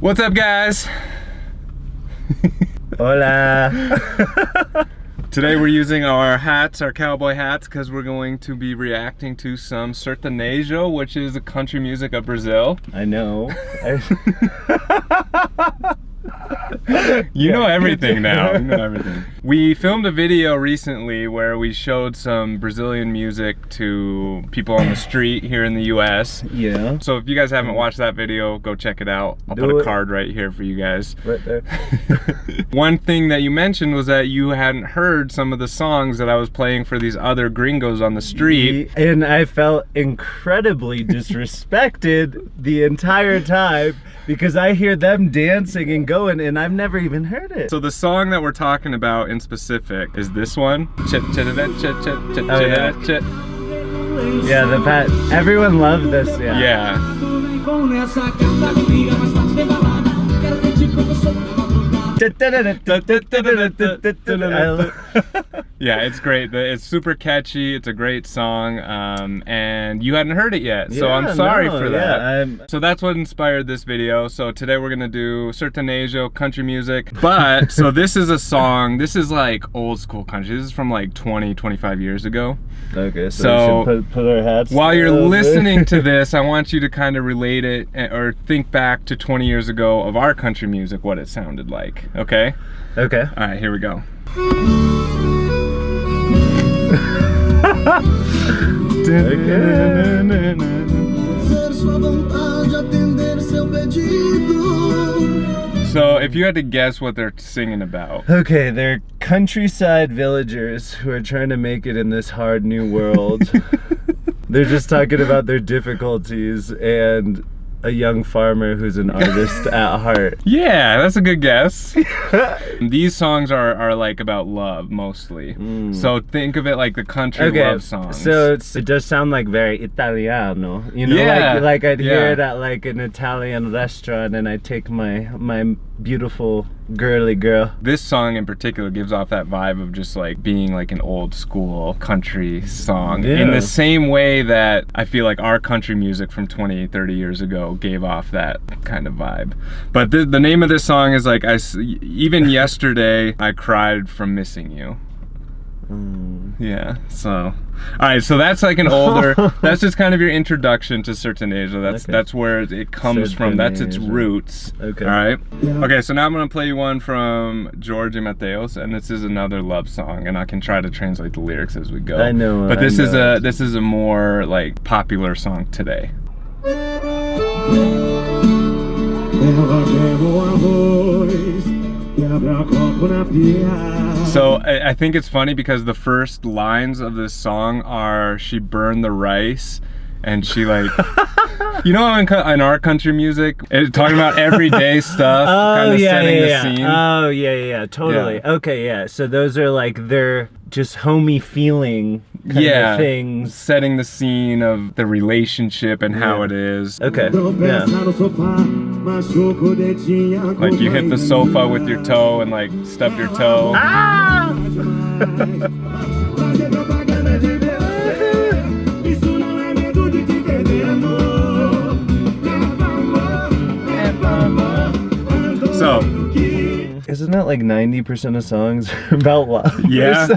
What's up, guys? Hola. Today we're using our hats, our cowboy hats, because we're going to be reacting to some sertanejo, which is the country music of Brazil. I know. I... you know everything now. You know everything. We filmed a video recently where we showed some Brazilian music to people on the street here in the US. Yeah. So if you guys haven't watched that video, go check it out. I'll Do put a it. card right here for you guys. Right there. One thing that you mentioned was that you hadn't heard some of the songs that I was playing for these other gringos on the street. And I felt incredibly disrespected the entire time because I hear them dancing and going and I've never even heard it. So the song that we're talking about in specific is this one. Chit chit chit chit chit chit Oh, yeah. chit. yeah, the pet. everyone loved this, yeah. Yeah. I- Yeah, it's great. It's super catchy. It's a great song, um, and you hadn't heard it yet, so I'm sorry no, for that. I'm- So that's what inspired this video. So today we're gonna do sertanejo country music. But so this is a song. This is like old school country. This is from like 20, 25 years ago. Okay, so, So, put, put our hats While you're listening to this, I want you to kind of relate it eh, or think back to 20 years ago of our country music, what it sounded like. Okay. Okay. All right, here we go. So, if you had to guess what they're singing about, Okay, they're countryside villagers who are trying to make it in this hard new world. they're just talking about their difficulties and a young farmer who's an artist at heart. yeah, that's a good guess. These songs are, are like about love mostly. Mm. So think of it like the country Okay, love songs. so it's, it does sound like very Italiano, you know, Yeah, like like I'd hear yeah. it at like an Italian restaurant, and I take my my beautiful girly girl. this song in particular gives off that vibe of just like being like an old school country song in the same way that I feel like our country music from 20, 30 years ago gave off that kind of vibe. But the, the name of this song is like, I, even yesterday I cried from missing you. Mm. Yeah, so all right, so that's like an older. that's just kind of your introduction to sertanejo. That's Okay. that's where it comes from. That's its Sertanejo. roots. Okay. All right. Okay, so now I'm gonna play you one from Jorge and Mateus, and this is another love song, and I can try to translate the lyrics as we go. I know, But I this is a this is a more like popular song today. Ela queimou arroz, quebra copo na pia. So I, I think it's funny because the first lines of this song are she burned the rice and she like you know in, in our country music it's talking about everyday stuff kind Oh of yeah, setting yeah, the yeah. scene Oh yeah, yeah, yeah, totally. Yeah. Okay, yeah. So those are like their just homey feeling kind yeah of things. setting the scene of the relationship and how it is Okay. Yeah. No sofá, machuca o dedinho. like you hit the sofa with your toe and like stub your toe Ah! Isn't that like 90% of songs are about love? yeah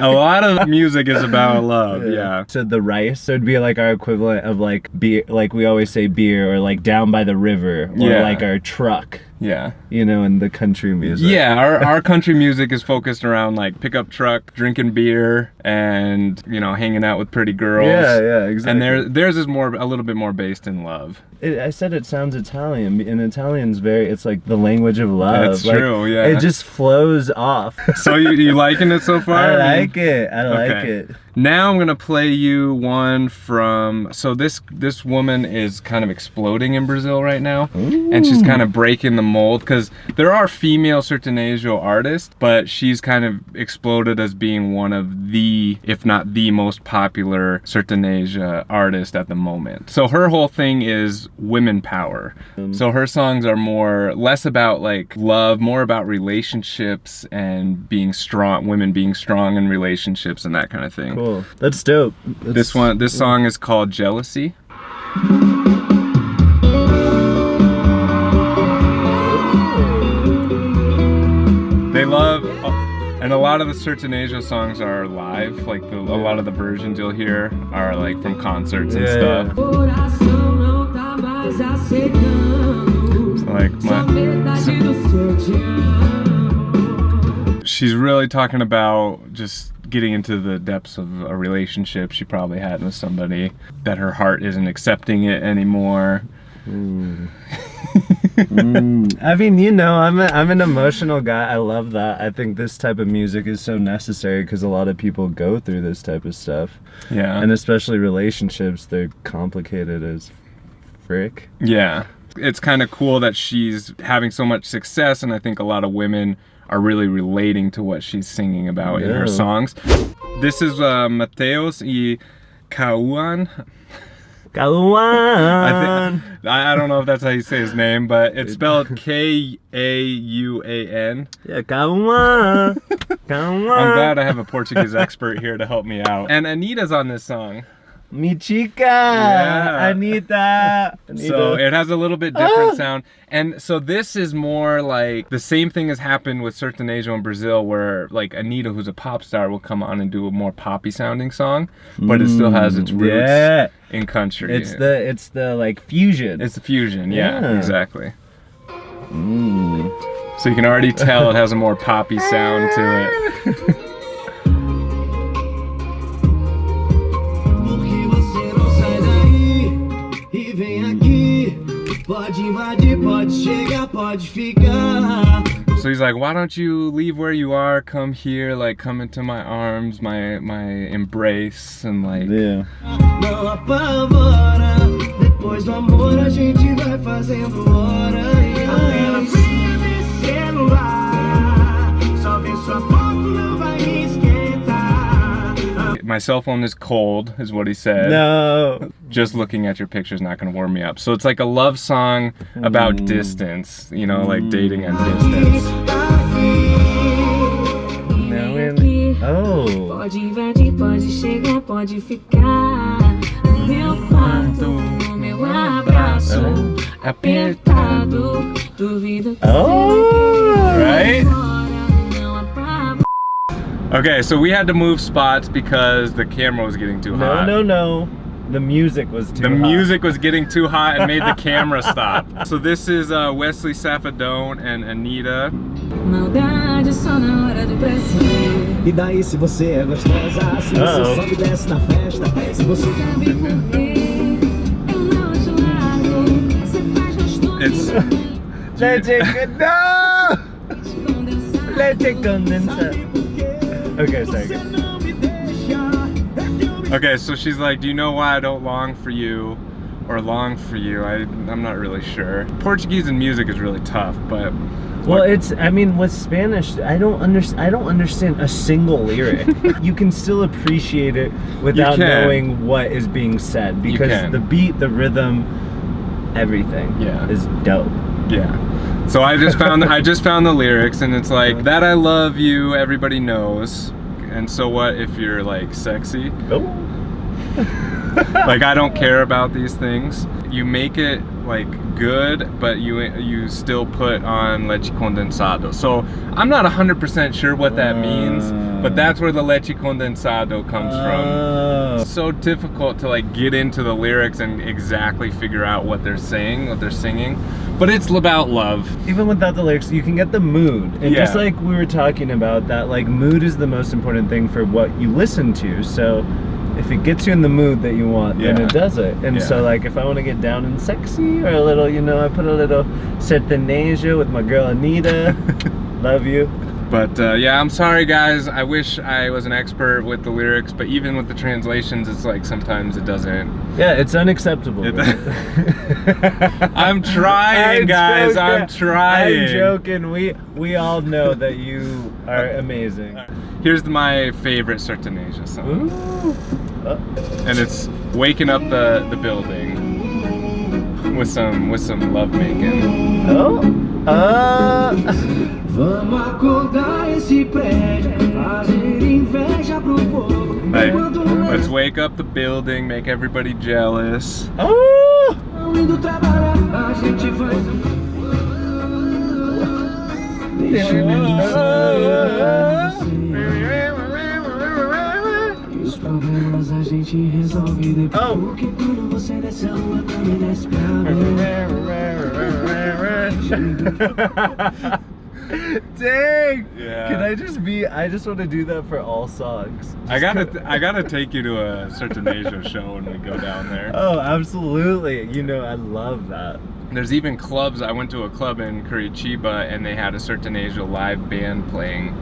a lot of music is about love yeah So the rice, so it'd be like our equivalent of like beer, like we always say beer, or like down by the river, or Yeah. like our truck, yeah you know, in the country music. Yeah, our, our country music is focused around like pickup truck, drinking beer, and you know, hanging out with pretty girls. Yeah, yeah, exactly. And their theirs is more a little bit more based in love. It, I said it sounds Italian, and Italian's very, it's like the language of love. That's Like, true, yeah. It just flows off. So you, you liking it so far? I like it. I like Okay. it. Now I'm gonna play you one from. So this this woman is kind of exploding in Brazil right now, and she's kind of breaking the mold because there are female sertanejo artists, but she's kind of exploded as being one of the, if not the most popular sertaneja artist at the moment. So her whole thing is women power. Um, so her songs are more less about like love, more about relationships and being strong, women being strong in relationships and that kind of thing. Cool cool. That's dope. That's this one, this cool. song is called Jealousy. They love, uh, and a lot of the Sertanejo songs are live. Like the, a lot of the versions you'll hear are like from concerts and yeah, stuff. Yeah. Like my, so, she's really talking about just getting into the depths of a relationship she probably had with somebody that her heart isn't accepting it anymore. Hmm. Hmm. I mean, you know, I'm a, I'm an emotional guy. I love that. I think this type of music is so necessary because a lot of people go through this type of stuff, Yeah. and especially relationships. They're complicated as frick. Yeah. It's kind of cool that she's having so much success, and I think a lot of women are really relating to what she's singing about in her songs. This is uh, Matheus y Kauan. I, think, I I don't know if that's how you say his name, but it's spelled K A U A N. Yeah, Kaluan. Kaluan. I'm glad I have a Portuguese expert here to help me out. And Anitta's on this song. Mi chica. Yeah. Anitta. Anitta. So it has a little bit different Ah. sound. And so this is more like the same thing has happened with certain Sertanejo in Brazil where like Anitta, who's a pop star, will come on and do a more poppy sounding song, but it still has its roots Yeah. in country. It's the it's the like fusion. it's the fusion, yeah, Yeah. exactly. Mm. So you can already tell it has a more poppy sound to it. Pode invadir, pode chegar, pode ficar. So he's like, why don't you leave where you are, come here, like come into my arms, my my embrace, and like Yeah. Não apavora. Depois do amor a gente vai fazendo hora. My cell phone is cold, is what he said. No. just looking at your picture is not going to warm me up. So it's like a love song about Mm. distance, you know, like dating at distance. Now Vem in- Oh. Pode invadir, pode chegar, pode ficar. No meu quarto, no meu abraço. Apertado, duvido que Oh. Okay, so we had to move spots because the camera was getting too No, hot. no, no. no. The music was too The hot. music was getting too hot and made the camera stop. So this is uh, Wesley Safadão and Anitta. Maldade só na hora do prazer. E daí se você é gostosa, se você Uh-oh. sobe e desce na festa, se você Sabe por quê? Eu não te largo. Você faz gostoso. It's Leche con- no! condensado. Leche condensada. Okay, sorry. você não me deixa. okay. So she's like, "Do you know why I don't long for you, or long for you?" I I'm not really sure. Portuguese and music is really tough, but Well, it's. I mean, with Spanish, I don't understand. I don't understand a single lyric. you can still appreciate it without knowing what is being said because the beat, the rhythm, everything Yeah. is dope. Yeah. So I just found I just found the lyrics and it's like that I love you everybody knows. And so what if you're like sexy? Oh. Like I don't care about these things. You make it like good, but you you still put on leche condensado. So I'm not 100% sure what that means, but uh. that's where the leche condensado comes from. It's so difficult to like get into the lyrics and exactly figure out what they're saying, what they're singing. But it's about love. Even without the lyrics, you can get the mood. And just like we were talking about, that like mood is the most important thing for what you listen to. So if it gets you in the mood that you want, then it does it. And so like if I want to get down and sexy or a little, you know, I put a little sertanejo with my girl Anitta. Love you. But uh, yeah, I'm sorry guys. I wish I was an expert with the lyrics, but even with the translations, it's like sometimes it doesn't. Yeah, it's unacceptable. It- right? I'm trying, I'm guys. I'm trying. I'm joking. We we all know that you are amazing. Here's my favorite Sertaneja song, Ooh. Oh. and it's waking up the the building with some with some love making. Oh. Uh. Vamos acordar esse prédio, fazer inveja pro povo. Hey, let's wake up the building, make everybody jealous. Ah! Oh. indo trabalhar, a gente vai. Deixa eu ah! problemas a gente resolve depois. Oh. Porque quando você desce a rua, também desce pra mim. Dang! Yeah. Can I just be? I just want to do that for all songs. I gotta, I gotta take you to a Sertanejo show when we go down there. Oh, absolutely. You know, I love that. There's even clubs. I went to a club in Curitiba and they had a Sertanejo live band playing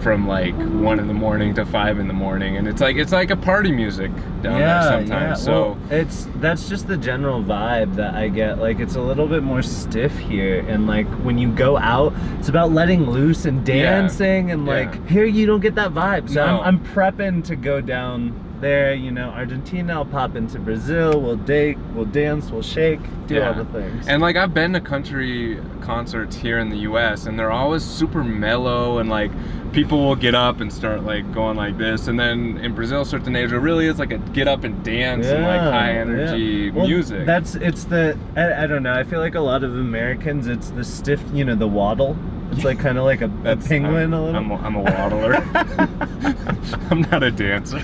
from like one in the morning to five in the morning, and it's like it's like a party music down there sometimes. so Well, it's that's just the general vibe that I get. Like it's a little bit more stiff here, and like when you go out, it's about letting loose and Yeah. dancing, and Yeah. like here you don't get that vibe. So No. I'm, I'm prepping to go down there. You know, Argentina. I'll pop into Brazil. We'll date. We'll dance. We'll shake. Do all the things. And like I've been to country concerts here in the US and they're always super mellow and like people will get up and start like going like this and then in Brazil certain Sertanejo really is like a get up and dance and like high energy yeah. Well, music. That's it's the I, I don't know. I feel like a lot of Americans, it's the stiff. You know, the waddle. It's like kind of like a, a penguin I'm, a little. I'm a, I'm a waddler. I'm not a dancer.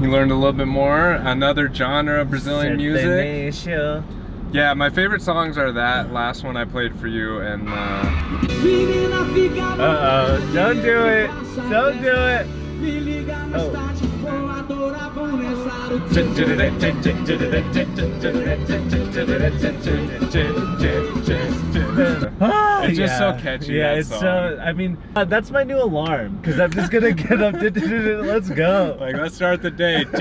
You learned a little bit more. Another genre of Brazilian music. Yeah, my favorite songs are that last one I played for you and uh, Uh oh! Don't do it! Don't do it! Me liga mais Oh. It's just so catchy, Yeah, that it's song. so. I mean, uh, that's my new alarm because I'm just gonna get up. Let's go. Like, let's start the day.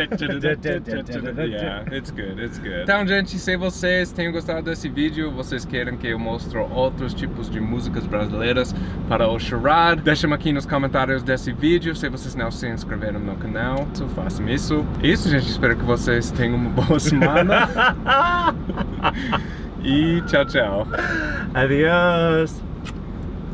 yeah, it's good, it's good. Então, gente, se vocês tenham gostado desse vídeo, vocês querem que eu mostre outros tipos de músicas brasileiras para o Charade, deixem aqui nos comentários desse vídeo. Se vocês não se inscreveram no canal, so façam isso. Isso, gente, espero que vocês tenham uma boa semana. Y chao, chao. Adiós.